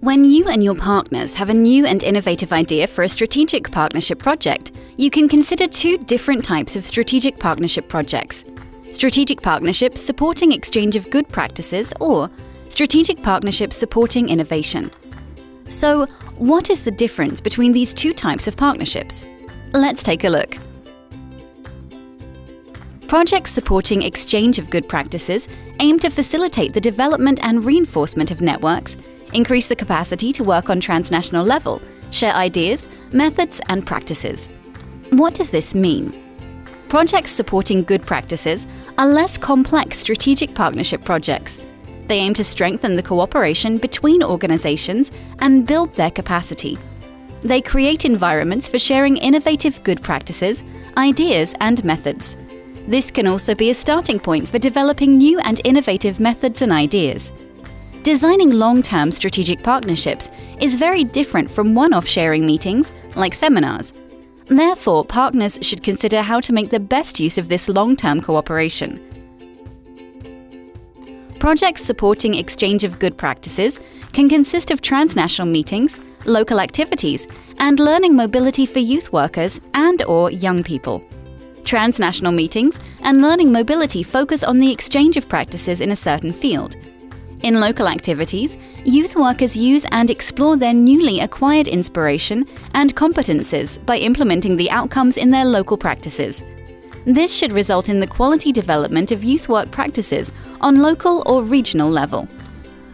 When you and your partners have a new and innovative idea for a strategic partnership project, you can consider two different types of strategic partnership projects. Strategic partnerships supporting exchange of good practices or strategic partnerships supporting innovation. So, what is the difference between these two types of partnerships? Let's take a look. Projects supporting exchange of good practices aim to facilitate the development and reinforcement of networks, increase the capacity to work on transnational level, share ideas, methods and practices. What does this mean? Projects supporting good practices are less complex strategic partnership projects. They aim to strengthen the cooperation between organizations and build their capacity. They create environments for sharing innovative good practices, ideas and methods. This can also be a starting point for developing new and innovative methods and ideas. Designing long-term strategic partnerships is very different from one-off sharing meetings, like seminars. Therefore, partners should consider how to make the best use of this long-term cooperation. Projects supporting exchange of good practices can consist of transnational meetings, local activities, and learning mobility for youth workers and or young people. Transnational meetings and learning mobility focus on the exchange of practices in a certain field. In local activities, youth workers use and explore their newly acquired inspiration and competences by implementing the outcomes in their local practices. This should result in the quality development of youth work practices on local or regional level.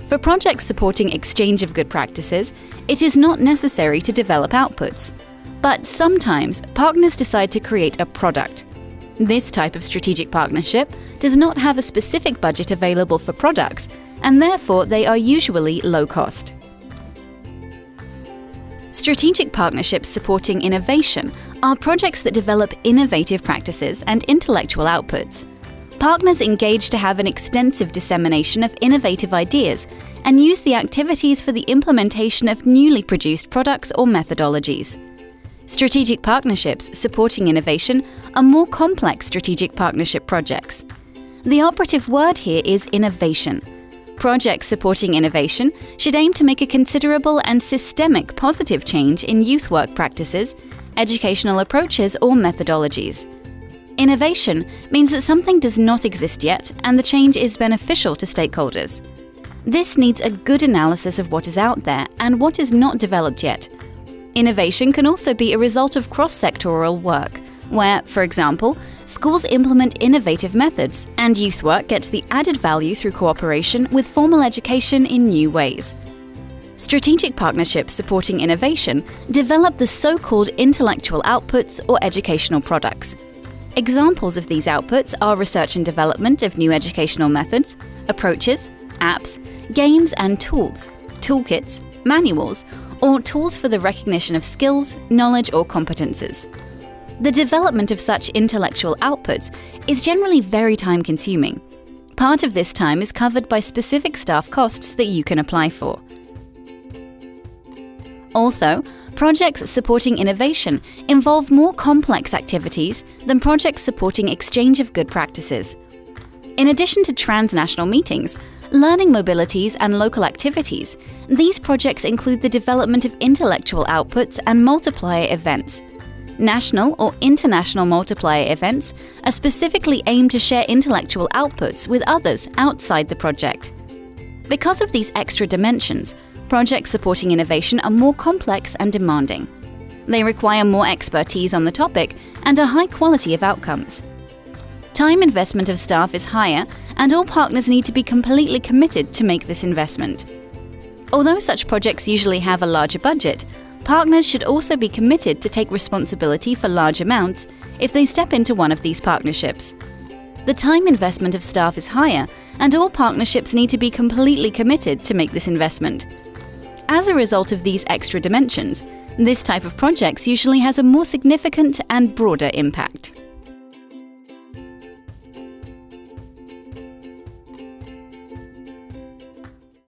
For projects supporting exchange of good practices, it is not necessary to develop outputs. But sometimes partners decide to create a product. This type of strategic partnership does not have a specific budget available for products, and therefore they are usually low cost. Strategic partnerships supporting innovation are projects that develop innovative practices and intellectual outputs. Partners engage to have an extensive dissemination of innovative ideas and use the activities for the implementation of newly produced products or methodologies. Strategic partnerships supporting innovation are more complex strategic partnership projects. The operative word here is innovation. Projects supporting innovation should aim to make a considerable and systemic positive change in youth work practices, educational approaches or methodologies. Innovation means that something does not exist yet and the change is beneficial to stakeholders. This needs a good analysis of what is out there and what is not developed yet. Innovation can also be a result of cross-sectoral work, where, for example, schools implement innovative methods and youth work gets the added value through cooperation with formal education in new ways. Strategic partnerships supporting innovation develop the so-called intellectual outputs or educational products. Examples of these outputs are research and development of new educational methods, approaches, apps, games and tools, toolkits, manuals, or tools for the recognition of skills, knowledge or competences. The development of such intellectual outputs is generally very time-consuming. Part of this time is covered by specific staff costs that you can apply for. Also, projects supporting innovation involve more complex activities than projects supporting exchange of good practices. In addition to transnational meetings, learning mobilities and local activities, these projects include the development of intellectual outputs and multiplier events. National or international multiplier events are specifically aimed to share intellectual outputs with others outside the project. Because of these extra dimensions, projects supporting innovation are more complex and demanding. They require more expertise on the topic and a high quality of outcomes. Time investment of staff is higher and all partners need to be completely committed to make this investment. Although such projects usually have a larger budget, partners should also be committed to take responsibility for large amounts if they step into one of these partnerships. The time investment of staff is higher and all partnerships need to be completely committed to make this investment. As a result of these extra dimensions, this type of projects usually has a more significant and broader impact.